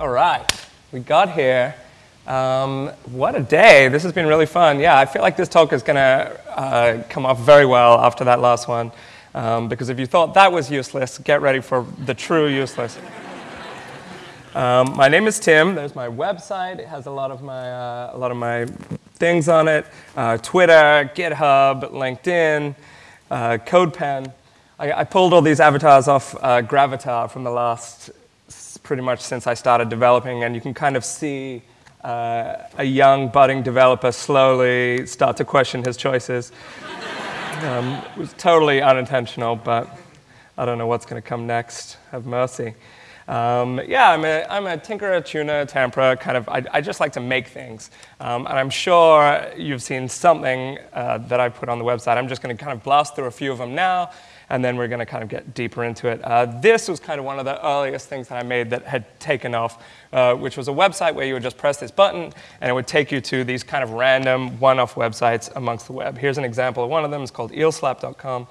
All right, we got here. Um, what a day. This has been really fun. Yeah, I feel like this talk is going to uh, come off very well after that last one. Um, because if you thought that was useless, get ready for the true useless. Um, my name is Tim. There's my website. It has a lot of my, uh, a lot of my things on it. Uh, Twitter, GitHub, LinkedIn, uh, CodePen. I, I, pulled all these avatars off uh, Gravatar from the last, pretty much since I started developing, and you can kind of see uh, a young budding developer slowly start to question his choices. um, it was totally unintentional, but I don't know what's going to come next. Have mercy. Um, yeah, I'm a, I'm a tinkerer, tuner, tamperer, kind of, I, I just like to make things. Um, and I'm sure you've seen something uh, that I put on the website. I'm just going to kind of blast through a few of them now, and then we're going to kind of get deeper into it. Uh, this was kind of one of the earliest things that I made that had taken off, uh, which was a website where you would just press this button, and it would take you to these kind of random one-off websites amongst the web. Here's an example of one of them. It's called eelslap.com.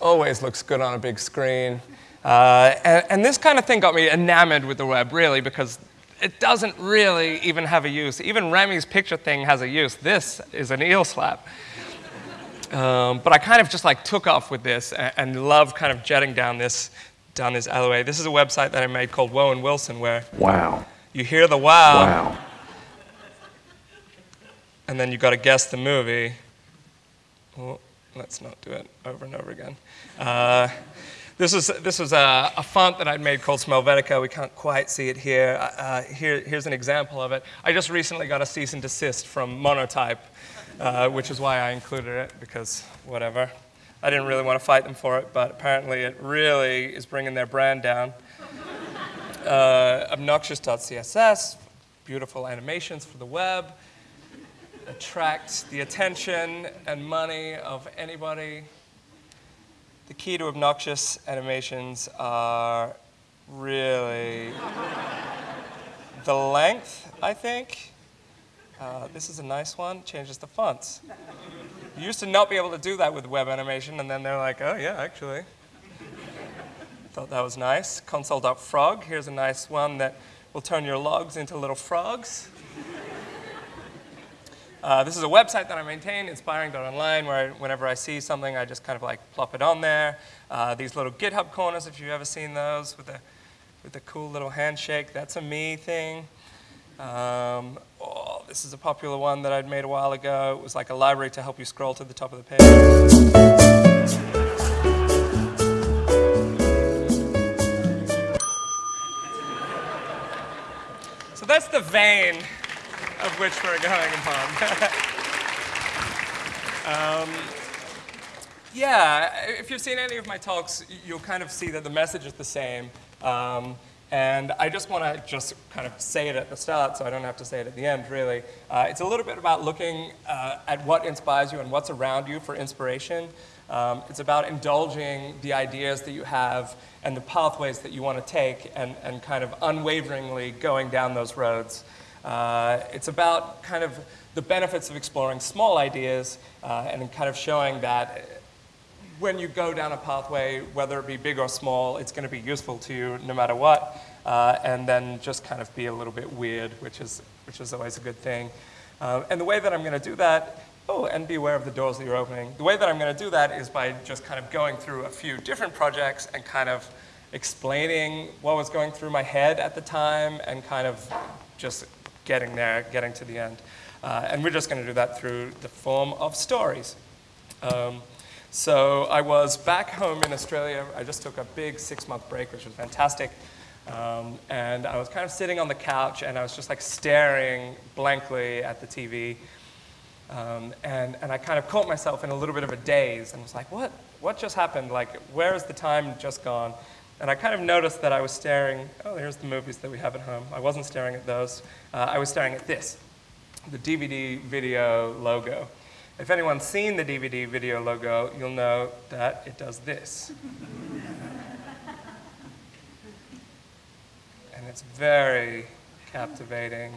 Always looks good on a big screen. Uh, and, and, this kind of thing got me enamored with the web, really, because it doesn't really even have a use. Even Remy's picture thing has a use. This is an eel slap. Um, but I kind of just like took off with this and, and loved kind of jetting down this, down this alleyway. This is a website that I made called Woe and Wilson, where wow, you hear the wow, wow, and then you got to guess the movie. Well, let's not do it over and over again. Uh, this was, this was a, a, font that I'd made called Smelvetica. We can't quite see it here. Uh, uh, here. Here's an example of it. I just recently got a cease and desist from Monotype, uh, which is why I included it, because whatever. I didn't really want to fight them for it, but apparently it really is bringing their brand down. Uh, obnoxious.css, beautiful animations for the web, attract the attention and money of anybody the key to obnoxious animations are really the length, I think. Uh, this is a nice one, changes the fonts. You used to not be able to do that with web animation, and then they're like, oh yeah, actually. Thought that was nice. Console.frog, here's a nice one that will turn your logs into little frogs. Uh, this is a website that I maintain, inspiring.online, where whenever I see something, I just kind of like plop it on there. Uh, these little GitHub corners, if you've ever seen those, with the, with the cool little handshake, that's a me thing. Um, oh, this is a popular one that I'd made a while ago. It was like a library to help you scroll to the top of the page. So that's the vein of which we're going upon. um, yeah, if you've seen any of my talks, you'll kind of see that the message is the same. Um, and I just want to just kind of say it at the start so I don't have to say it at the end, really. Uh, it's a little bit about looking uh, at what inspires you and what's around you for inspiration. Um, it's about indulging the ideas that you have and the pathways that you want to take and, and kind of unwaveringly going down those roads. Uh, it's about kind of the benefits of exploring small ideas uh, and kind of showing that when you go down a pathway, whether it be big or small, it's going to be useful to you no matter what. Uh, and then just kind of be a little bit weird, which is, which is always a good thing. Uh, and the way that I'm going to do that, oh, and be aware of the doors that you're opening. The way that I'm going to do that is by just kind of going through a few different projects and kind of explaining what was going through my head at the time and kind of just getting there, getting to the end. Uh, and we're just going to do that through the form of stories. Um, so I was back home in Australia. I just took a big six-month break, which was fantastic. Um, and I was kind of sitting on the couch, and I was just like staring blankly at the TV. Um, and, and I kind of caught myself in a little bit of a daze and was like, what, what just happened? Like, where is the time just gone? And I kind of noticed that I was staring, oh, here's the movies that we have at home. I wasn't staring at those. Uh, I was staring at this, the DVD video logo. If anyone's seen the DVD video logo, you'll know that it does this. and it's very captivating.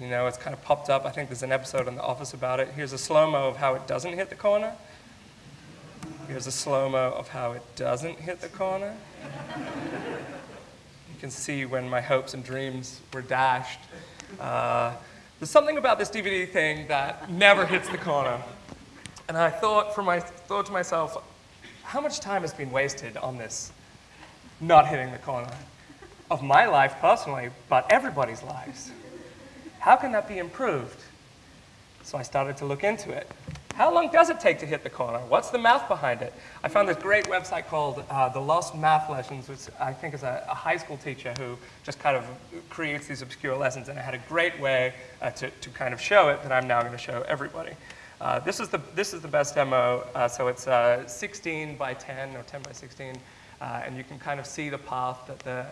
you know, it's kind of popped up. I think there's an episode on The Office about it. Here's a slow-mo of how it doesn't hit the corner. Here's a slow-mo of how it doesn't hit the corner. You can see when my hopes and dreams were dashed. Uh, there's something about this DVD thing that never hits the corner. And I thought, for my, thought to myself, how much time has been wasted on this not hitting the corner? Of my life personally, but everybody's lives. How can that be improved? So I started to look into it. How long does it take to hit the corner? What's the math behind it? I found this great website called uh, The Lost Math Lessons, which I think is a, a, high school teacher who just kind of creates these obscure lessons, and it had a great way uh, to, to kind of show it that I'm now going to show everybody. Uh, this, is the, this is the best demo, uh, so it's uh, 16 by 10 or 10 by 16, uh, and you can kind of see the path that the,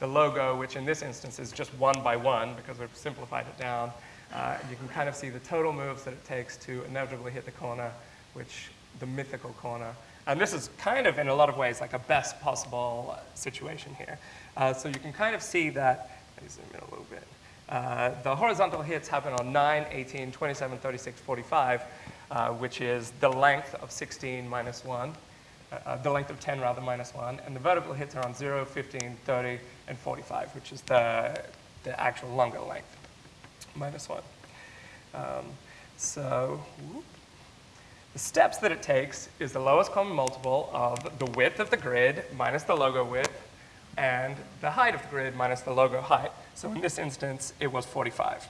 the logo, which in this instance is just one by one because we've simplified it down, uh, you can kind of see the total moves that it takes to inevitably hit the corner, which the mythical corner. And this is kind of, in a lot of ways, like a best possible situation here. Uh, so you can kind of see that, let me zoom in a little bit. Uh, the horizontal hits happen on 9, 18, 27, 36, 45, uh, which is the length of 16 minus 1, uh, uh, the length of 10 rather minus 1, and the vertical hits are on 0, 15, 30, and 45, which is the, the actual longer length minus 1. Um, so whoop. the steps that it takes is the lowest common multiple of the width of the grid minus the logo width and the height of the grid minus the logo height. So in this instance, it was 45.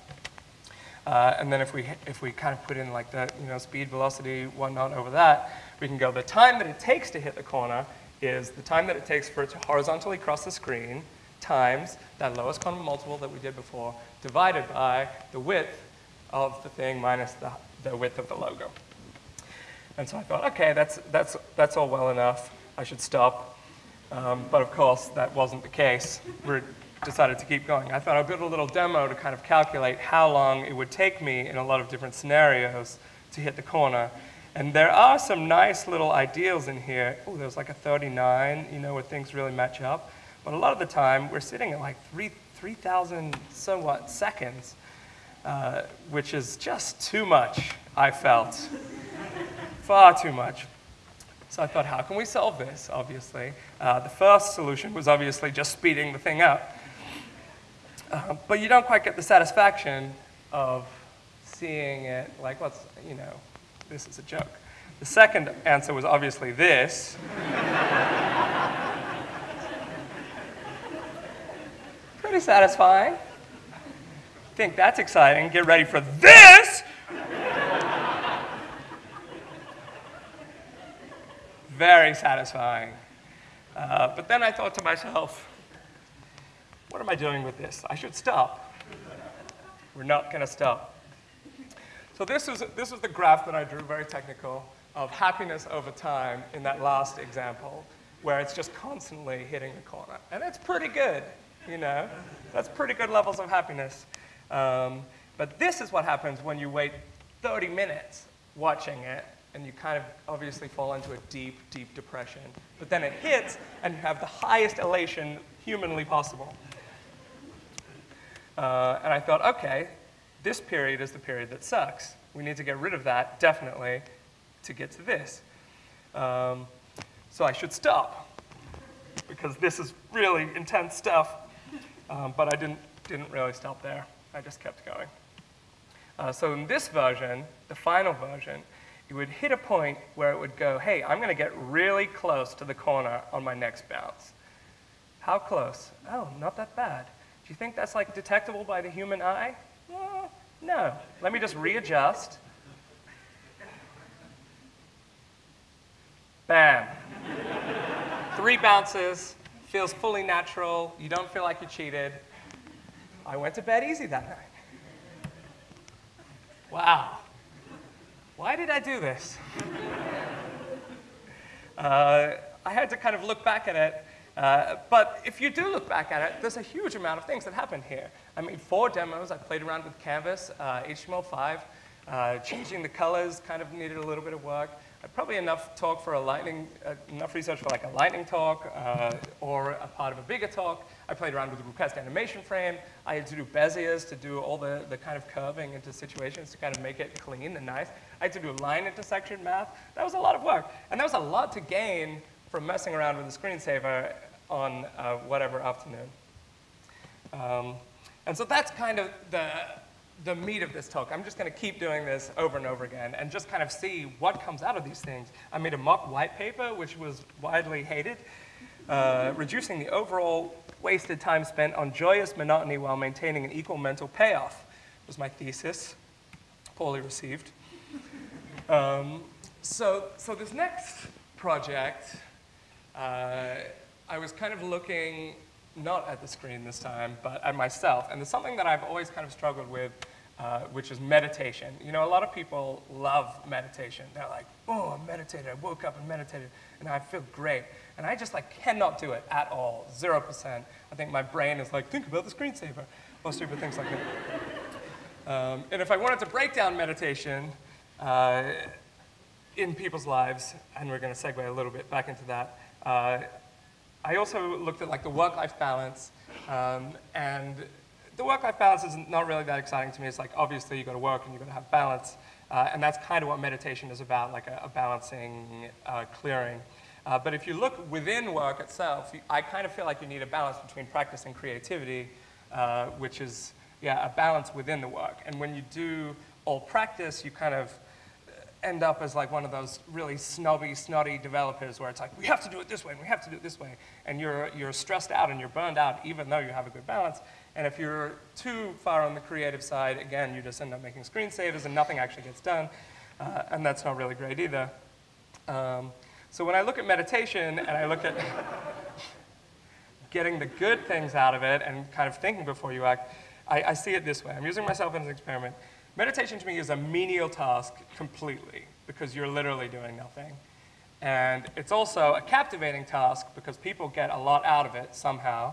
Uh, and then if we, if we kind of put in like the you know, speed, velocity, whatnot over that, we can go the time that it takes to hit the corner is the time that it takes for it to horizontally cross the screen times that lowest common multiple that we did before divided by the width of the thing minus the, the width of the logo. And so I thought, okay, that's, that's, that's all well enough. I should stop. Um, but of course, that wasn't the case. We decided to keep going. I thought I'd build a little demo to kind of calculate how long it would take me in a lot of different scenarios to hit the corner. And there are some nice little ideals in here. Oh, there's like a 39, you know, where things really match up. But a lot of the time, we're sitting at like 3,000 3, somewhat seconds, uh, which is just too much, I felt. Far too much. So I thought, how can we solve this, obviously? Uh, the first solution was obviously just speeding the thing up. Uh, but you don't quite get the satisfaction of seeing it like, what's, you know, this is a joke. The second answer was obviously this. Pretty satisfying. Think that's exciting. Get ready for this. Very satisfying. Uh, but then I thought to myself, what am I doing with this? I should stop. We're not going to stop. So this is, this is the graph that I drew, very technical, of happiness over time in that last example, where it's just constantly hitting the corner. And it's pretty good you know? That's pretty good levels of happiness. Um, but this is what happens when you wait 30 minutes watching it and you kind of obviously fall into a deep, deep depression. But then it hits and you have the highest elation humanly possible. Uh, and I thought, okay, this period is the period that sucks. We need to get rid of that, definitely, to get to this. Um, so I should stop, because this is really intense stuff. Um, but I didn't, didn't really stop there. I just kept going. Uh, so in this version, the final version, it would hit a point where it would go, hey, I'm going to get really close to the corner on my next bounce. How close? Oh, not that bad. Do you think that's like detectable by the human eye? Uh, no. Let me just readjust. Bam. Three bounces, feels fully natural. You don't feel like you cheated. I went to bed easy that night. Wow. Why did I do this? uh, I had to kind of look back at it. Uh, but if you do look back at it, there's a huge amount of things that happened here. I made four demos. I played around with Canvas, uh, HTML5. Uh, changing the colors kind of needed a little bit of work probably enough talk for a lightning, uh, enough research for like a lightning talk uh, or a part of a bigger talk. I played around with the request animation frame. I had to do Beziers to do all the, the kind of curving into situations to kind of make it clean and nice. I had to do line intersection math. That was a lot of work. And there was a lot to gain from messing around with the screensaver on uh, whatever afternoon. Um, and so that's kind of the, the meat of this talk. I'm just going to keep doing this over and over again and just kind of see what comes out of these things. I made a mock white paper, which was widely hated, uh, reducing the overall wasted time spent on joyous monotony while maintaining an equal mental payoff was my thesis, poorly received. Um, so, so this next project, uh, I was kind of looking not at the screen this time, but at myself. And there's something that I've always kind of struggled with, uh, which is meditation. You know, a lot of people love meditation. They're like, oh, I meditated, I woke up and meditated, and I feel great. And I just like cannot do it at all, 0%. I think my brain is like, think about the screensaver, or stupid things like that. Um, and if I wanted to break down meditation uh, in people's lives, and we're going to segue a little bit back into that, uh, I also looked at like the work-life balance, um, and the work-life balance is not really that exciting to me. It's like obviously you got to work and you got to have balance, uh, and that's kind of what meditation is about, like a, a balancing, uh, clearing. Uh, but if you look within work itself, I kind of feel like you need a balance between practice and creativity, uh, which is yeah a balance within the work. And when you do all practice, you kind of end up as like one of those really snobby, snotty developers where it's like, we have to do it this way, and we have to do it this way. And you're, you're stressed out and you're burned out even though you have a good balance. And if you're too far on the creative side, again, you just end up making screensavers and nothing actually gets done. Uh, and that's not really great either. Um, so when I look at meditation and I look at getting the good things out of it and kind of thinking before you act, I, I see it this way. I'm using myself as an experiment. Meditation to me is a menial task completely because you're literally doing nothing. And it's also a captivating task because people get a lot out of it somehow.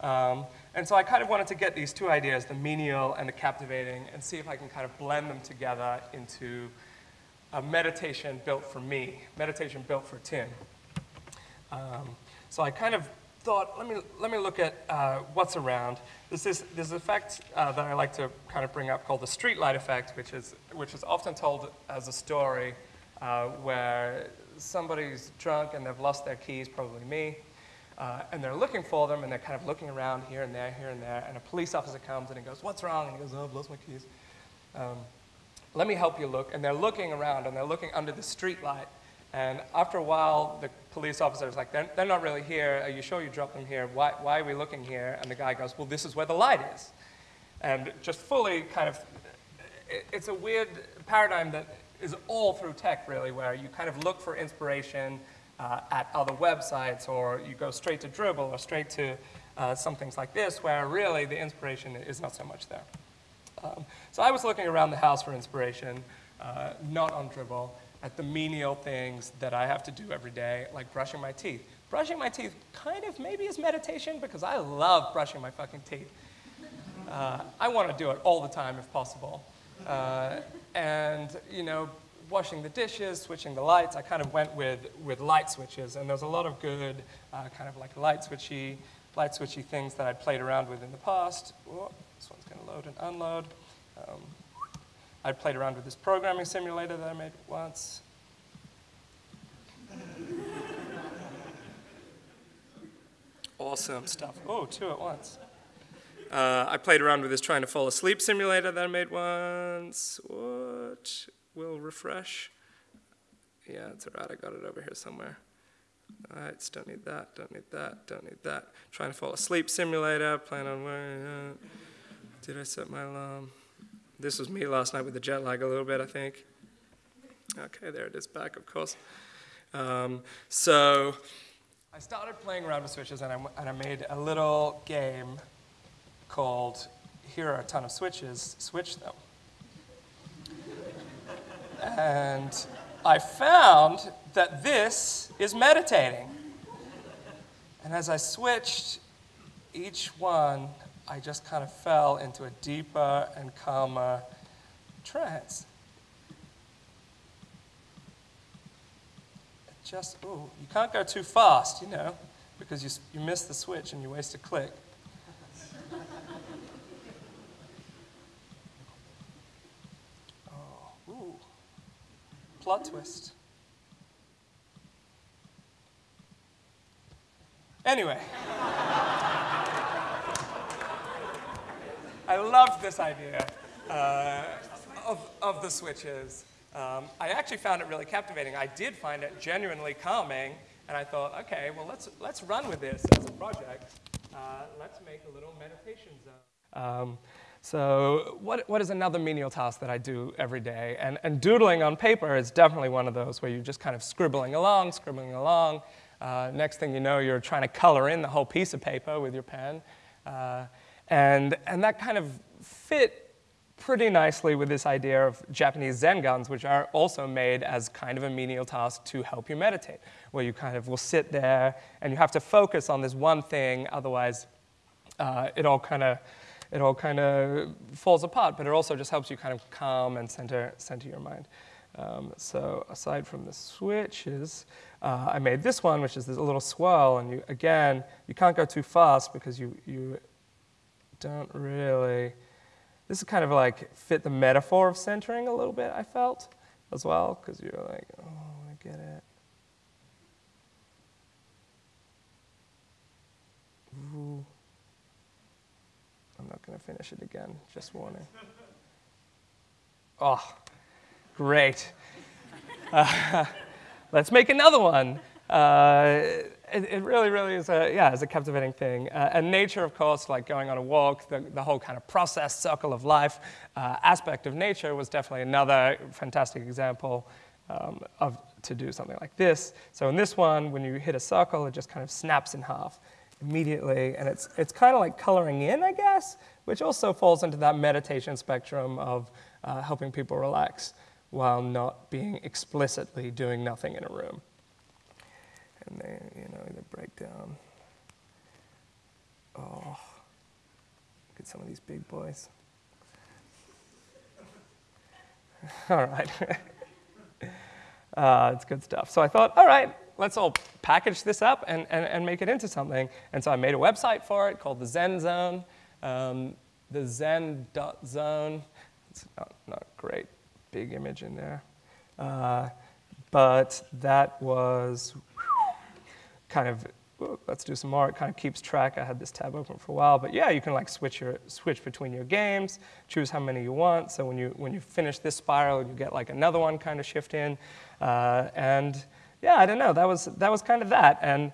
Um, and so I kind of wanted to get these two ideas, the menial and the captivating, and see if I can kind of blend them together into a meditation built for me, meditation built for Tim. Um, so I kind of thought, let me, let me look at uh, what's around. There's this, this effect uh, that I like to kind of bring up called the streetlight effect, which is, which is often told as a story uh, where somebody's drunk and they've lost their keys, probably me, uh, and they're looking for them and they're kind of looking around here and there, here and there, and a police officer comes and he goes, what's wrong? And he goes, oh, I've lost my keys. Um, let me help you look. And they're looking around and they're looking under the streetlight and after a while, the police officer is like, they're, they're not really here. Are you sure you dropped them here? Why, why are we looking here? And the guy goes, well, this is where the light is. And just fully kind of, it's a weird paradigm that is all through tech, really, where you kind of look for inspiration uh, at other websites, or you go straight to Dribbble, or straight to uh, some things like this, where really the inspiration is not so much there. Um, so I was looking around the house for inspiration, uh, not on Dribbble at the menial things that I have to do every day, like brushing my teeth. Brushing my teeth kind of maybe is meditation because I love brushing my fucking teeth. Uh, I want to do it all the time if possible. Uh, and, you know, washing the dishes, switching the lights, I kind of went with, with light switches. And there's a lot of good uh, kind of like light switchy, light switchy things that I'd played around with in the past. This one's going to load and unload. Um, I played around with this programming simulator that I made once. awesome stuff. Oh, two at once. Uh, I played around with this trying to fall asleep simulator that I made once. What? Will refresh. Yeah, it's all right. I got it over here somewhere. All right, don't need that, don't need that, don't need that. Trying to fall asleep simulator, plan on wearing Did I set my alarm? This was me last night with the jet lag a little bit, I think. Okay, there it is back, of course. Um, so I started playing around with switches and I, and I made a little game called Here Are a Ton of Switches, Switch Them. and I found that this is meditating. And as I switched each one, I just kind of fell into a deeper and calmer trance. Just, ooh, you can't go too fast, you know, because you, you miss the switch and you waste a click. oh, ooh, plot twist. I loved this idea uh, of, of the switches. Um, I actually found it really captivating. I did find it genuinely calming, and I thought, okay, well, let's, let's run with this as a project. Uh, let's make a little meditation zone. Um, so what, what is another menial task that I do every day? And, and doodling on paper is definitely one of those where you're just kind of scribbling along, scribbling along. Uh, next thing you know, you're trying to color in the whole piece of paper with your pen. Uh, and, and that kind of fit pretty nicely with this idea of Japanese Zen guns, which are also made as kind of a menial task to help you meditate, where you kind of will sit there and you have to focus on this one thing, otherwise uh, it all kind of it all kind of falls apart, but it also just helps you kind of calm and center, center your mind. Um, so aside from the switches, uh, I made this one, which is this little swirl, and you, again, you can't go too fast because you, you don't really, this is kind of like fit the metaphor of centering a little bit, I felt, as well, because you're like, oh, I get it. Ooh. I'm not going to finish it again, just warning. Oh, great. Uh, let's make another one. Uh, it, it, really, really is a, yeah, it's a captivating thing. Uh, and nature, of course, like going on a walk, the, the whole kind of process, circle of life uh, aspect of nature was definitely another fantastic example um, of, to do something like this. So in this one, when you hit a circle, it just kind of snaps in half immediately. And it's, it's kind of like coloring in, I guess, which also falls into that meditation spectrum of uh, helping people relax while not being explicitly doing nothing in a room. And they, you know, they break down. Oh, look at some of these big boys. all right. uh, it's good stuff. So I thought, all right, let's all package this up and, and, and make it into something. And so I made a website for it called the Zen Zone, um, the zen.zone. It's not, not great big image in there. Uh, but that was kind of, let's do some more. It kind of keeps track. I had this tab open for a while. But yeah, you can like switch, your, switch between your games, choose how many you want. So when you, when you finish this spiral, you get like another one kind of shift in. Uh, and yeah, I don't know, that was, that was kind of that. And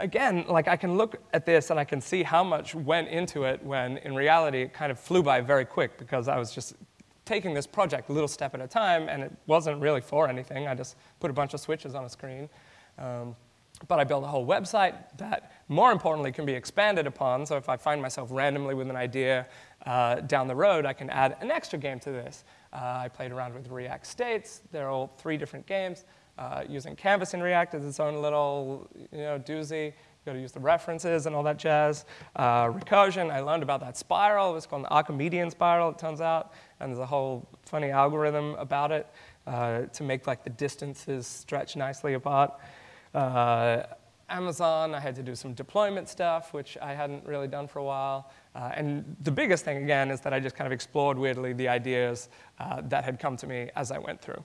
again, like I can look at this and I can see how much went into it when in reality it kind of flew by very quick because I was just taking this project a little step at a time and it wasn't really for anything. I just put a bunch of switches on a screen. Um, but I built a whole website that, more importantly, can be expanded upon. So if I find myself randomly with an idea uh, down the road, I can add an extra game to this. Uh, I played around with React states. They're all three different games. Uh, using Canvas in React as its own little you know, doozy. You've gotta use the references and all that jazz. Uh, recursion, I learned about that spiral. It's called the Archimedean spiral, it turns out. And there's a whole funny algorithm about it uh, to make like the distances stretch nicely apart. Uh, Amazon, I had to do some deployment stuff, which I hadn't really done for a while. Uh, and the biggest thing, again, is that I just kind of explored weirdly the ideas uh, that had come to me as I went through.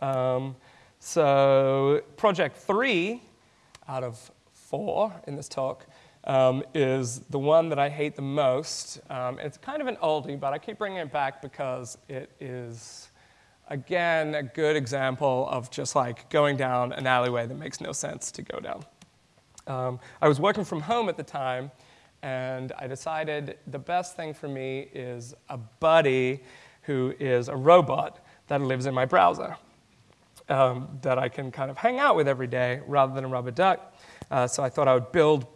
Um, so project three out of four in this talk um, is the one that I hate the most. Um, it's kind of an oldie, but I keep bringing it back because it is, again, a good example of just like going down an alleyway that makes no sense to go down. Um, I was working from home at the time, and I decided the best thing for me is a buddy who is a robot that lives in my browser um, that I can kind of hang out with every day rather than a rubber duck. Uh, so I thought I would build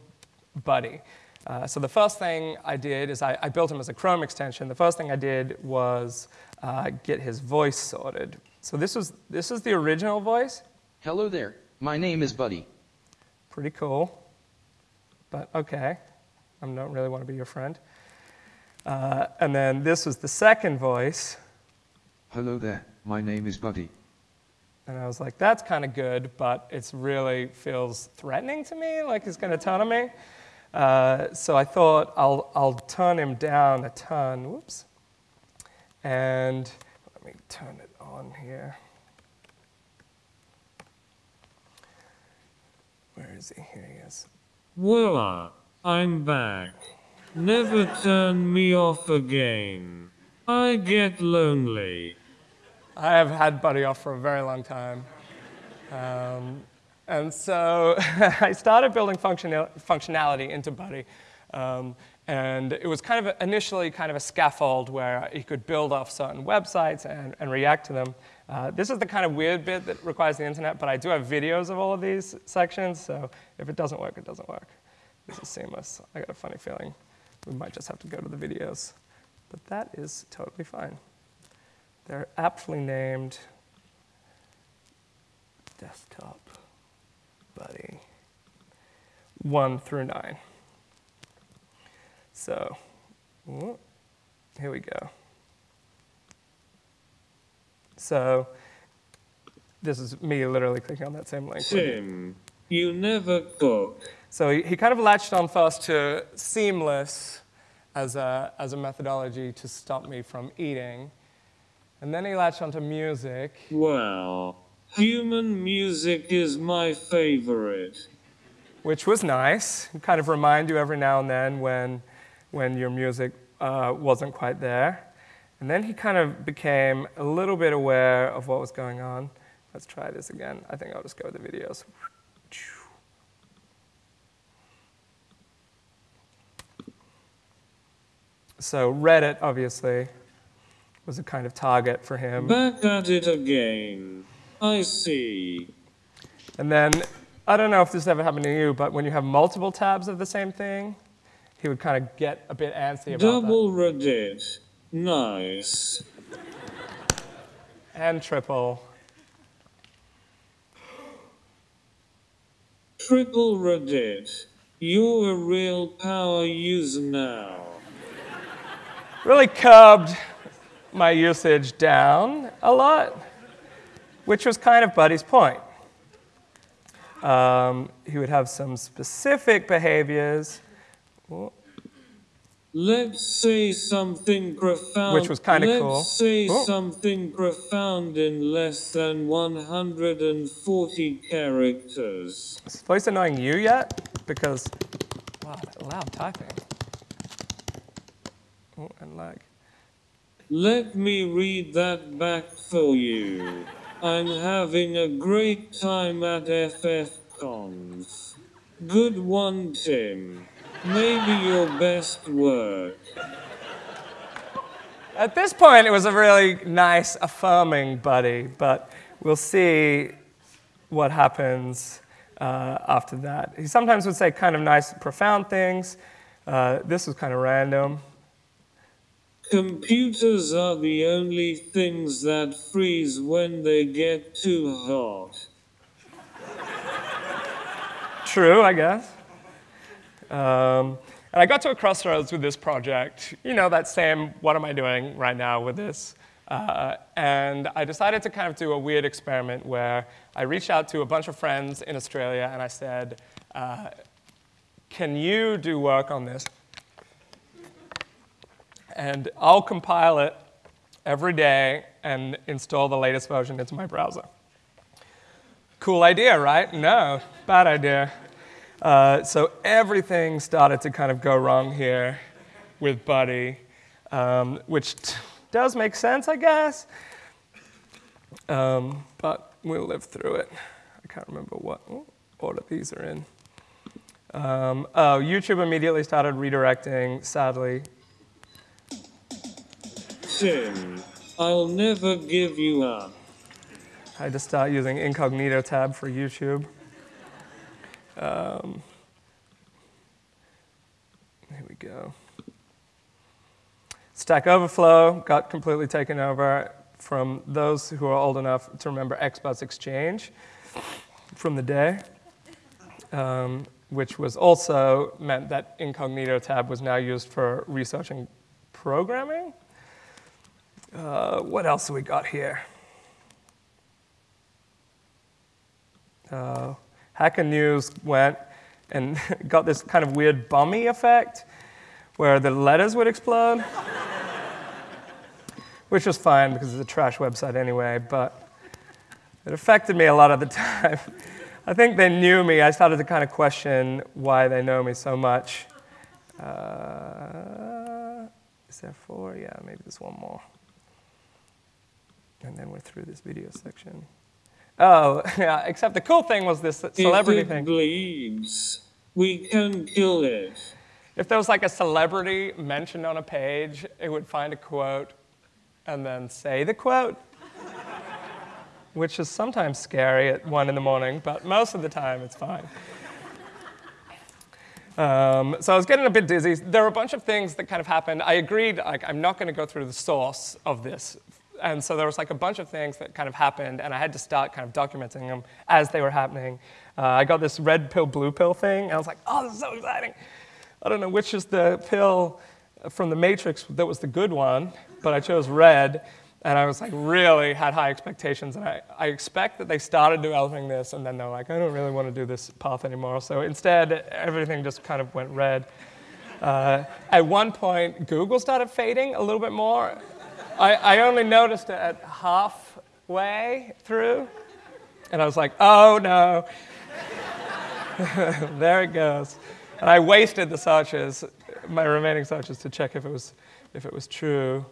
Buddy. Uh, so the first thing I did is I, I, built him as a Chrome extension. The first thing I did was uh, get his voice sorted. So this was this is the original voice. Hello there. My name is Buddy. Pretty cool. But okay, I don't really want to be your friend. Uh, and then this was the second voice. Hello there. My name is Buddy. And I was like, that's kind of good, but it really feels threatening to me, like he's going to turn on me. Uh, so I thought I'll, I'll turn him down a ton. Whoops. And let me turn it on here. Where is he? Here he is. Voila, I'm back. Never turn me off again. I get lonely. I have had Buddy off for a very long time. Um, and so I started building functional, functionality into Buddy. Um, and it was kind of initially kind of a scaffold where you could build off certain websites and, and react to them. Uh, this is the kind of weird bit that requires the internet, but I do have videos of all of these sections, so if it doesn't work, it doesn't work. This is seamless. I got a funny feeling we might just have to go to the videos. But that is totally fine. They're aptly named desktop buddy one through nine. So, here we go. So, this is me literally clicking on that same link. Tim, you never cook. So he, he kind of latched on first to seamless as a, as a methodology to stop me from eating. And then he latched onto music. Well, human music is my favorite. which was nice. Kind of remind you every now and then when, when your music uh, wasn't quite there. And then he kind of became a little bit aware of what was going on. Let's try this again. I think I'll just go with the videos. So Reddit, obviously, was a kind of target for him. Back at it again. I see. And then, I don't know if this ever happened to you, but when you have multiple tabs of the same thing, he would kind of get a bit antsy about Double Reddit. Nice. And triple. Triple Reddit. You're a real power user now. Really curbed my usage down a lot, which was kind of Buddy's point. Um, he would have some specific behaviors, Let's say something profound. Which was kinda Let's say Oh. something profound in less than 140 characters. Is voice annoying you yet? Because, wow, loud typing. Oh, and lag. Let me read that back for you. I'm having a great time at FFConf. Good one, Tim. Maybe your best work. At this point, it was a really nice, affirming buddy, but we'll see what happens uh, after that. He sometimes would say kind of nice, profound things. Uh, this was kind of random. Computers are the only things that freeze when they get too hot. True, I guess. Um, and I got to a crossroads with this project. You know, that same, what am I doing right now with this? Uh, and I decided to kind of do a weird experiment where I reached out to a bunch of friends in Australia and I said, uh, can you do work on this? And I'll compile it every day and install the latest version into my browser. Cool idea, right? No, bad idea. Uh, so everything started to kind of go wrong here with Buddy, um, which does make sense, I guess. Um, but we'll live through it. I can't remember what order these are in. Um, oh, YouTube immediately started redirecting, sadly. Tim, I'll never give you up. I had to start using incognito tab for YouTube. Um, here we go. Stack Overflow got completely taken over from those who are old enough to remember Experts Exchange from the day, um, which was also meant that incognito tab was now used for researching programming. Uh, what else we got here? uh, Hacker News went and got this kind of weird bummy effect where the letters would explode, which was fine because it's a trash website anyway, but it affected me a lot of the time. I think they knew me. I started to kind of question why they know me so much. Uh, is there four? Yeah, maybe there's one more. And then we're through this video section. Oh, yeah, except the cool thing was this celebrity if it thing. bleeds, we can kill it. If there was like a celebrity mentioned on a page, it would find a quote and then say the quote, which is sometimes scary at one in the morning, but most of the time it's fine. Um, so I was getting a bit dizzy. There were a bunch of things that kind of happened. I agreed, like, I'm not going to go through the source of this. And so there was like a bunch of things that kind of happened, and I had to start kind of documenting them as they were happening. Uh, I got this red pill, blue pill thing, and I was like, oh, this is so exciting. I don't know which is the pill from the Matrix that was the good one, but I chose red, and I was like really had high expectations, and I, I expect that they started developing this, and then they're like, I don't really want to do this path anymore. So instead, everything just kind of went red. Uh, at one point, Google started fading a little bit more. I, I only noticed it at halfway through, and I was like, oh no. there it goes. And I wasted the searches, my remaining searches, to check if it was, if it was true.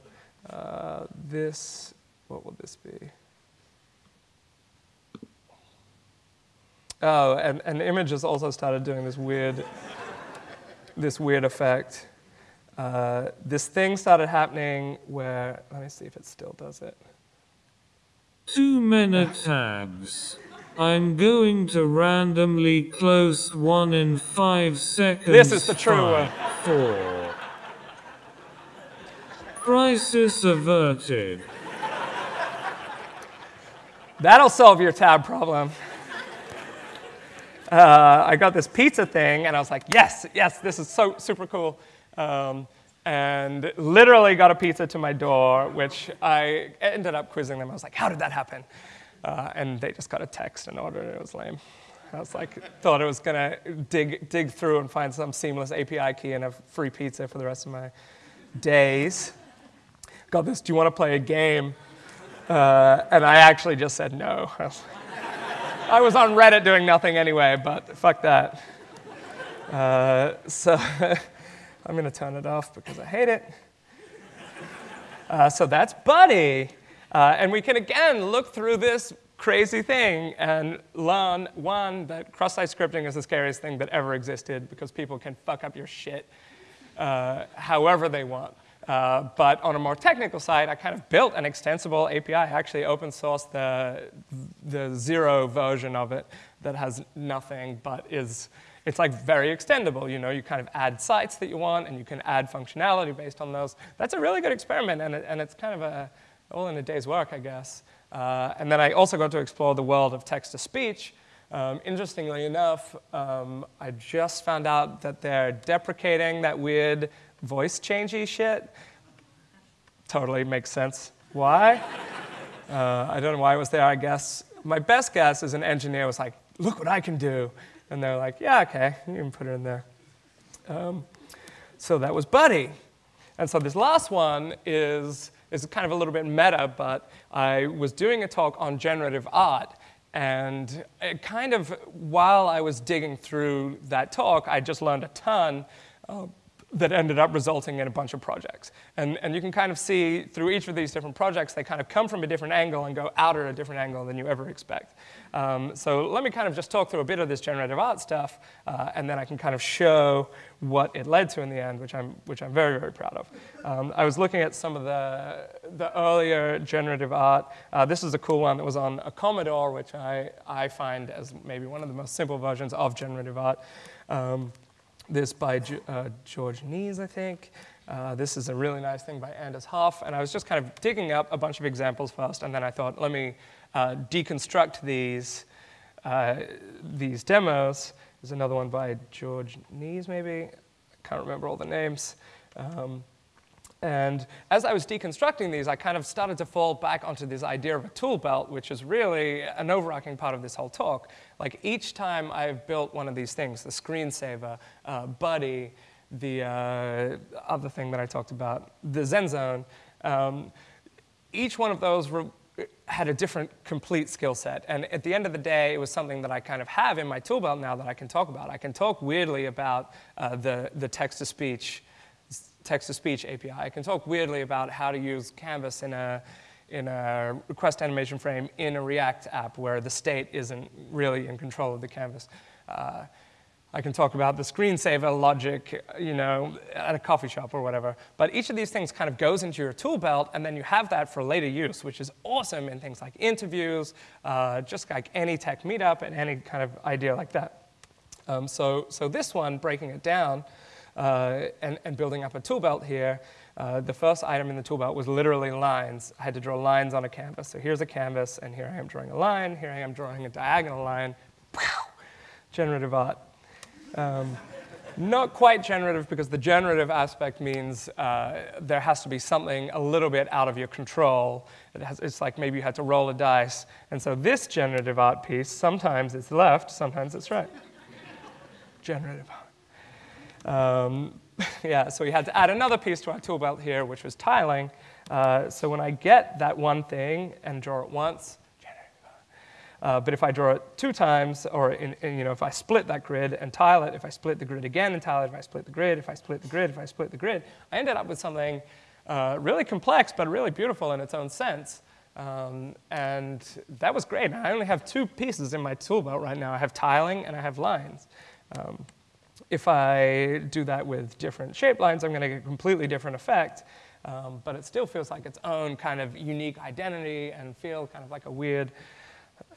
Uh, this, what will this be? Oh, and, and images also started doing this weird, this weird effect. Uh, this thing started happening where, let me see if it still does it. Too many tabs. I'm going to randomly close one in five seconds. This is the true Five, one. Four. Crisis averted. That'll solve your tab problem. Uh, I got this pizza thing, and I was like, yes, yes, this is so super cool. Um, and literally got a pizza to my door, which I ended up quizzing them. I was like, how did that happen? Uh, and they just got a text and ordered it. It was lame. I was like, thought it was gonna dig, dig through and find some seamless API key and have free pizza for the rest of my days. Got this, do you wanna play a game? Uh, and I actually just said no. I was, I was on Reddit doing nothing anyway, but fuck that. Uh, so I'm going to turn it off because I hate it. Uh, so that's Buddy. Uh, and we can again look through this crazy thing and learn one, that cross site scripting is the scariest thing that ever existed because people can fuck up your shit uh, however they want. Uh, but on a more technical side, I kind of built an extensible API. I actually open sourced the, the zero version of it that has nothing but is, it's like very extendable. You know, you kind of add sites that you want and you can add functionality based on those. That's a really good experiment and, it, and it's kind of a, all in a day's work, I guess. Uh, and then I also got to explore the world of text to speech. Um, interestingly enough, um, I just found out that they're deprecating that weird voice changey shit. Totally makes sense. Why? Uh, I don't know why it was there, I guess. My best guess is an engineer was like, look what I can do. And they're like, yeah, okay, you can put it in there. Um, so that was Buddy. And so this last one is, is kind of a little bit meta, but I was doing a talk on generative art. And kind of, while I was digging through that talk, I just learned a ton uh, that ended up resulting in a bunch of projects. And, and you can kind of see through each of these different projects, they kind of come from a different angle and go out at a different angle than you ever expect. Um, so let me kind of just talk through a bit of this generative art stuff, uh, and then I can kind of show what it led to in the end, which I'm, which I'm very, very proud of. Um, I was looking at some of the, the earlier generative art. Uh, this is a cool one that was on a Commodore, which I, I find as maybe one of the most simple versions of generative art. Um, this by uh, George Nees, I think. Uh, this is a really nice thing by Anders Hoff. And I was just kind of digging up a bunch of examples first, and then I thought, let me uh, deconstruct these, uh, these demos. There's another one by George Nees, maybe. I can't remember all the names. Um, and as I was deconstructing these, I kind of started to fall back onto this idea of a tool belt, which is really an overarching part of this whole talk. Like each time I've built one of these things, the screensaver, uh, Buddy, the uh, other thing that I talked about, the Zen Zone, um, each one of those had a different complete skill set. And at the end of the day, it was something that I kind of have in my tool belt now that I can talk about. I can talk weirdly about uh, the, the text-to-speech text-to-speech API. I can talk weirdly about how to use Canvas in a, in a request animation frame in a React app where the state isn't really in control of the canvas. Uh, I can talk about the screensaver logic, you know, at a coffee shop or whatever. But each of these things kind of goes into your tool belt, and then you have that for later use, which is awesome in things like interviews, uh, just like any tech meetup and any kind of idea like that. Um, so, so this one, breaking it down uh, and, and building up a tool belt here, uh, the first item in the tool belt was literally lines. I had to draw lines on a canvas. So here's a canvas, and here I am drawing a line. Here I am drawing a diagonal line. Wow! Generative art. Um, not quite generative because the generative aspect means uh, there has to be something a little bit out of your control. It has, it's like maybe you had to roll a dice. And so this generative art piece, sometimes it's left, sometimes it's right. generative art. Um, yeah, so we had to add another piece to our tool belt here, which was tiling. Uh, so when I get that one thing and draw it once, uh, but if I draw it two times, or in, in, you know, if I split that grid and tile it, if I split the grid again and tile it, if I split the grid, if I split the grid, if I split the grid, I ended up with something uh, really complex, but really beautiful in its own sense. Um, and that was great. I only have two pieces in my tool belt right now. I have tiling and I have lines. Um, if I do that with different shape lines, I'm going to get a completely different effect. Um, but it still feels like its own kind of unique identity and feel kind of like a weird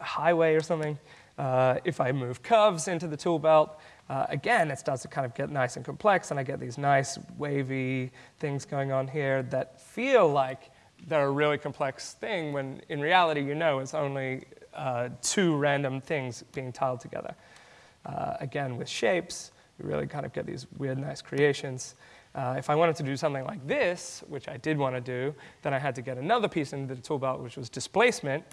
highway or something. Uh, if I move curves into the tool belt, uh, again, it starts to kind of get nice and complex, and I get these nice wavy things going on here that feel like they're a really complex thing when in reality you know it's only uh, two random things being tiled together. Uh, again, with shapes, you really kind of get these weird, nice creations. Uh, if I wanted to do something like this, which I did want to do, then I had to get another piece into the tool belt, which was displacement,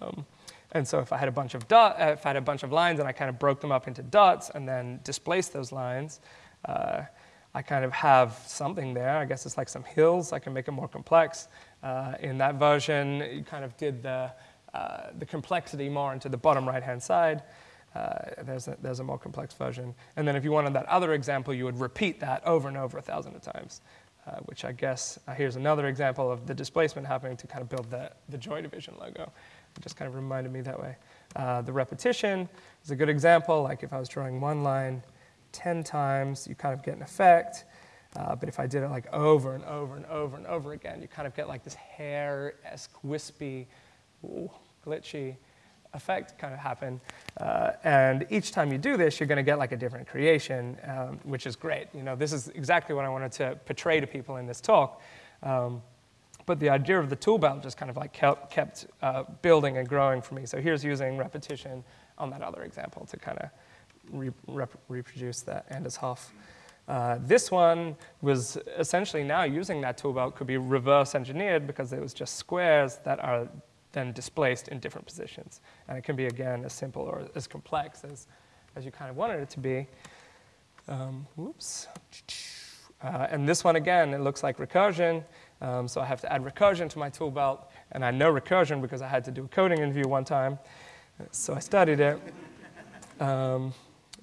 um, and so if I had a bunch of dot, uh, if I had a bunch of lines and I kind of broke them up into dots and then displaced those lines, uh, I kind of have something there. I guess it's like some hills. I can make it more complex. Uh, in that version, you kind of did the, uh, the complexity more into the bottom right-hand side. Uh, there's, a, there's a more complex version. And then if you wanted that other example, you would repeat that over and over a thousand of times. Uh, which I guess, here's another example of the displacement happening to kind of build the, the Joy Division logo. Just kind of reminded me that way. Uh, the repetition is a good example, like if I was drawing one line 10 times, you kind of get an effect. Uh, but if I did it like over and over and over and over again, you kind of get like this hair-esque, wispy, ooh, glitchy effect kind of happen. Uh, and each time you do this, you're going to get like a different creation, um, which is great. You know, this is exactly what I wanted to portray to people in this talk. Um, but the idea of the tool belt just kind of like kept, kept uh, building and growing for me. So here's using repetition on that other example to kind of re rep reproduce that Anders Hoff. Uh, this one was essentially now using that tool belt could be reverse engineered because it was just squares that are then displaced in different positions. And it can be, again, as simple or as complex as, as you kind of wanted it to be. Um, whoops. Uh, and this one, again, it looks like recursion. Um, so I have to add recursion to my tool belt, and I know recursion because I had to do a coding interview one time. So I studied it, um,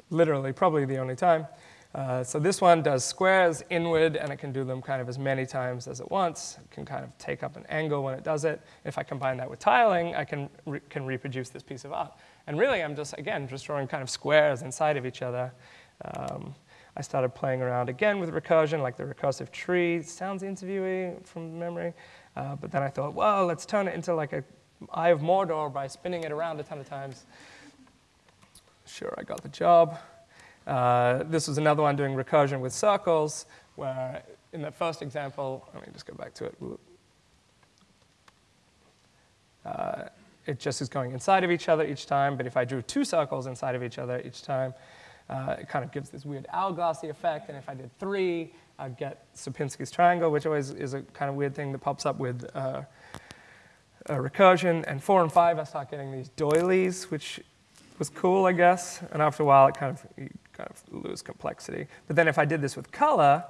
literally, probably the only time. Uh, so this one does squares inward, and it can do them kind of as many times as it wants. It can kind of take up an angle when it does it. If I combine that with tiling, I can, re can reproduce this piece of art. And really, I'm just, again, just drawing kind of squares inside of each other. Um, I started playing around again with recursion, like the recursive tree. sounds interviewy from memory. Uh, but then I thought, well, let's turn it into like a Eye of Mordor by spinning it around a ton of times. Sure, I got the job. Uh, this was another one doing recursion with circles, where in the first example, let me just go back to it. Uh, it just is going inside of each other each time, but if I drew two circles inside of each other each time, uh, it kind of gives this weird hourglassy effect. And if I did three, I'd get Sierpinski's triangle, which always is a kind of weird thing that pops up with uh, recursion. And four and five, I start getting these doilies, which was cool, I guess. And after a while, it kind of, kind of lose complexity. But then if I did this with color,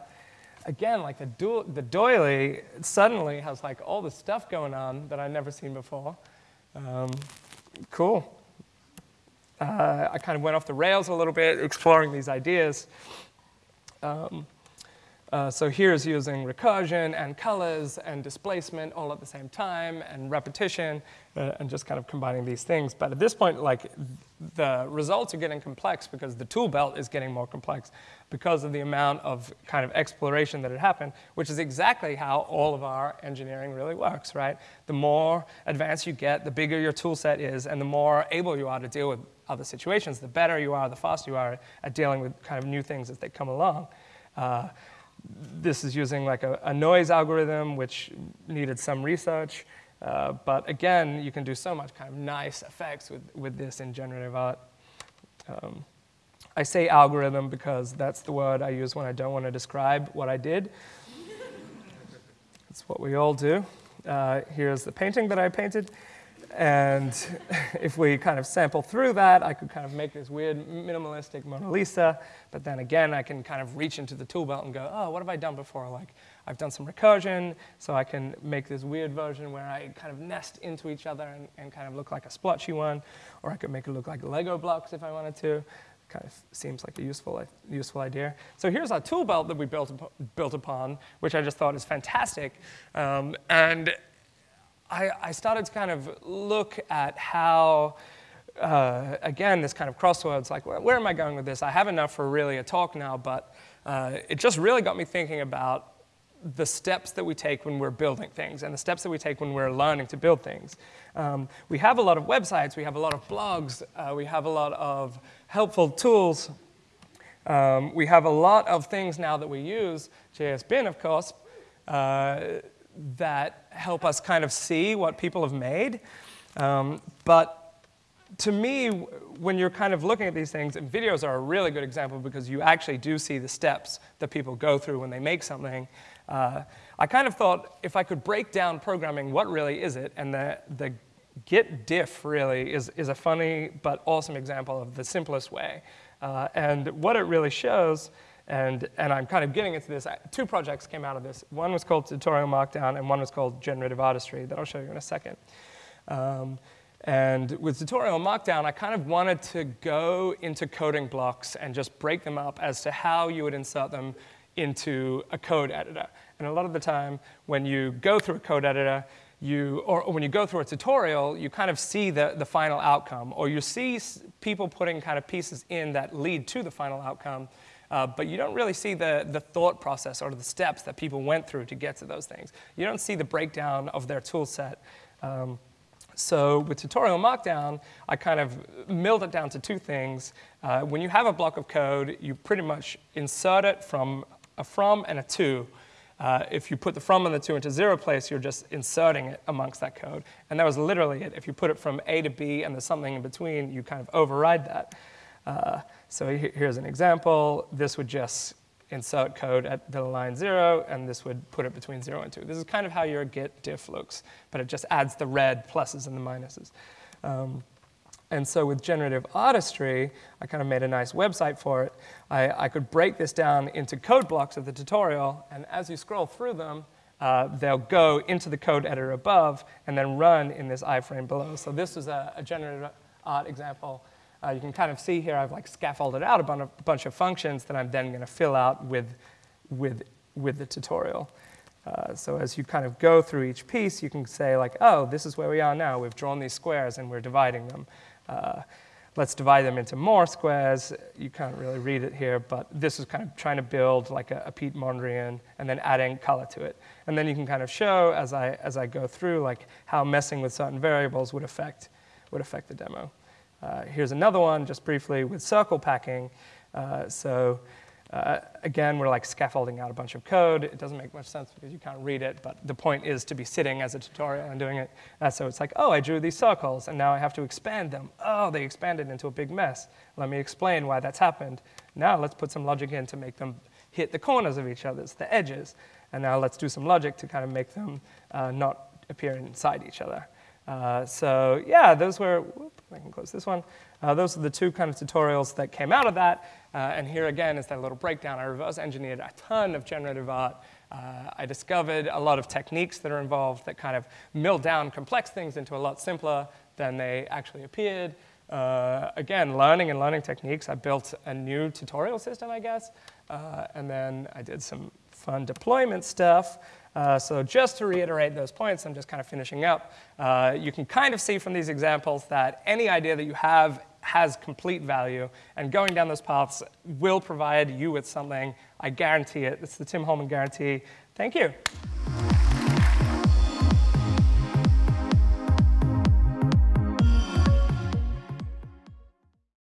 again, like the, do- the doily suddenly has like all this stuff going on that I'd never seen before. Um, cool. Uh, I kind of went off the rails a little bit, exploring these ideas. Um, uh, so here's using recursion and colors and displacement all at the same time and repetition uh, and just kind of combining these things. But at this point, like the results are getting complex because the tool belt is getting more complex because of the amount of kind of exploration that had happened, which is exactly how all of our engineering really works, right? The more advanced you get, the bigger your tool set is, and the more able you are to deal with other situations, the better you are, the faster you are at dealing with kind of new things as they come along. Uh, this is using like a, a, noise algorithm, which needed some research. Uh, but again, you can do so much kind of nice effects with, with this in generative art. Um, I say algorithm because that's the word I use when I don't want to describe what I did. That's what we all do. Uh, here's the painting that I painted. And if we kind of sample through that, I could kind of make this weird minimalistic Mona Lisa. But then again, I can kind of reach into the tool belt and go, oh, what have I done before? Like, I've done some recursion, so I can make this weird version where I kind of nest into each other and, and kind of look like a splotchy one. Or I could make it look like Lego blocks if I wanted to. Kind of seems like a useful, useful idea. So here's our tool belt that we built, built upon, which I just thought is fantastic. Um, and I, I, started to kind of look at how, uh, again, this kind of crossroads, like, where, where, am I going with this? I have enough for really a talk now, but uh, it just really got me thinking about the steps that we take when we're building things and the steps that we take when we're learning to build things. Um, we have a lot of websites, we have a lot of blogs, uh, we have a lot of helpful tools. Um, we have a lot of things now that we use, JSBin, of course, uh, that help us kind of see what people have made. Um, but to me, when you're kind of looking at these things, and videos are a really good example because you actually do see the steps that people go through when they make something. Uh, I kind of thought if I could break down programming, what really is it? And the, the git diff really is, is a funny but awesome example of the simplest way. Uh, and what it really shows and, and I'm kind of getting into this. Two projects came out of this. One was called Tutorial Markdown, and one was called Generative Artistry that I'll show you in a second. Um, and with Tutorial Markdown, I kind of wanted to go into coding blocks and just break them up as to how you would insert them into a code editor. And a lot of the time, when you go through a code editor, you, or, when you go through a tutorial, you kind of see the, the final outcome, or you see people putting kind of pieces in that lead to the final outcome, uh, but you don't really see the, the thought process or the steps that people went through to get to those things. You don't see the breakdown of their tool set. Um, so with Tutorial Markdown, I kind of milled it down to two things. Uh, when you have a block of code, you pretty much insert it from a from and a to. Uh, if you put the from and the to into zero place, you're just inserting it amongst that code. And that was literally it. If you put it from A to B and there's something in between, you kind of override that. Uh, so here's an example. This would just insert code at the line zero, and this would put it between zero and two. This is kind of how your git diff looks, but it just adds the red pluses and the minuses. Um, and so with generative artistry, I kind of made a nice website for it. I, I, could break this down into code blocks of the tutorial, and as you scroll through them, uh, they'll go into the code editor above and then run in this iframe below. So this was a, a generative art example uh, you can kind of see here I've like scaffolded out a bunch of functions that I'm then going to fill out with, with, with the tutorial. Uh, so as you kind of go through each piece, you can say like, oh, this is where we are now. We've drawn these squares and we're dividing them. Uh, let's divide them into more squares. You can't really read it here, but this is kind of trying to build like a, a Piet Mondrian and then adding color to it. And then you can kind of show as I, as I go through like how messing with certain variables would affect, would affect the demo. Uh, here's another one, just briefly, with circle packing. Uh, so uh, again, we're like scaffolding out a bunch of code. It doesn't make much sense because you can't read it, but the point is to be sitting as a tutorial and doing it. Uh, so it's like, oh, I drew these circles, and now I have to expand them. Oh, they expanded into a big mess. Let me explain why that's happened. Now let's put some logic in to make them hit the corners of each other's, the edges. And now let's do some logic to kind of make them uh, not appear inside each other. Uh, so yeah, those were, whoop, I can close this one. Uh, those are the two kind of tutorials that came out of that. Uh, and here again is that little breakdown. I reverse engineered a ton of generative art. Uh, I discovered a lot of techniques that are involved that kind of mill down complex things into a lot simpler than they actually appeared. Uh, again, learning and learning techniques. I built a new tutorial system, I guess. And then I did some fun deployment stuff. Uh, so just to reiterate those points, I'm just kind of finishing up. Uh, you can kind of see from these examples that any idea that you have has complete value, and going down those paths will provide you with something. I guarantee it. It's the Tim Holman guarantee. Thank you.